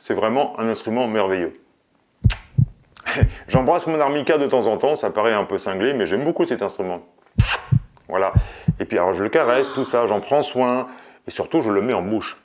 c'est vraiment un instrument merveilleux. J'embrasse mon armica de temps en temps, ça paraît un peu cinglé, mais j'aime beaucoup cet instrument. Voilà. Et puis alors je le caresse, tout ça, j'en prends soin, et surtout je le mets en bouche.